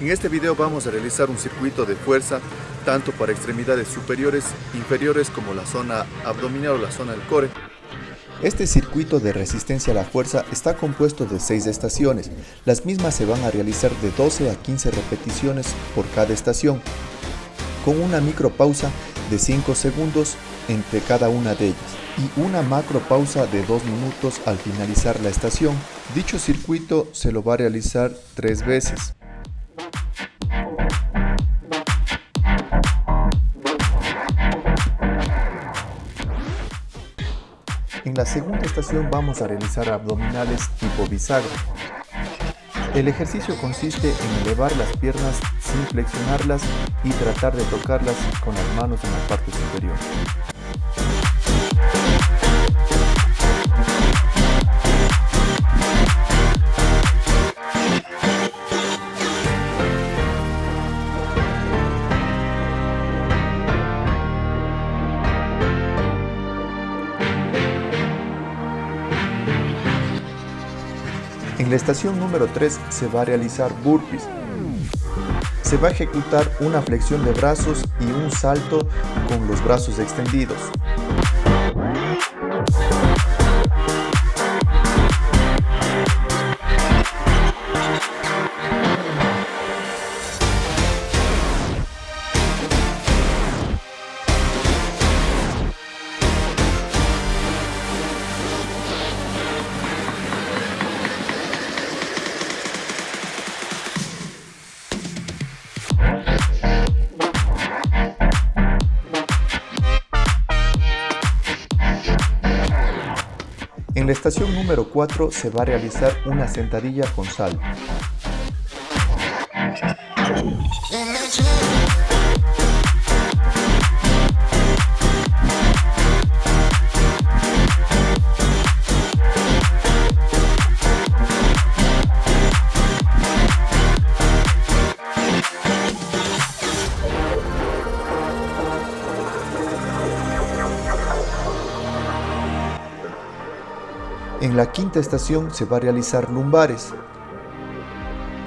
En este video vamos a realizar un circuito de fuerza tanto para extremidades superiores, inferiores como la zona abdominal o la zona del core. Este circuito de resistencia a la fuerza está compuesto de 6 estaciones. Las mismas se van a realizar de 12 a 15 repeticiones por cada estación, con una micropausa de 5 segundos entre cada una de ellas y una macro pausa de 2 minutos al finalizar la estación. Dicho circuito se lo va a realizar 3 veces. En la segunda estación vamos a realizar abdominales tipo bisagra. El ejercicio consiste en elevar las piernas sin flexionarlas y tratar de tocarlas con las manos en la parte superior. En la estación número 3 se va a realizar burpees. Se va a ejecutar una flexión de brazos y un salto con los brazos extendidos. En la estación número 4 se va a realizar una sentadilla con salto. En la quinta estación se va a realizar lumbares.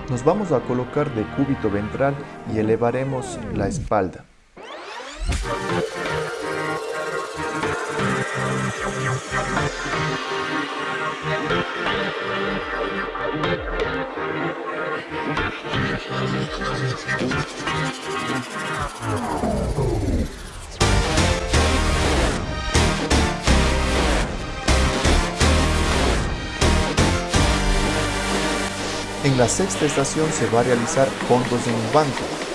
Nos vamos a colocar de cúbito ventral y elevaremos la espalda. En la sexta estación se va a realizar fondos en un banco.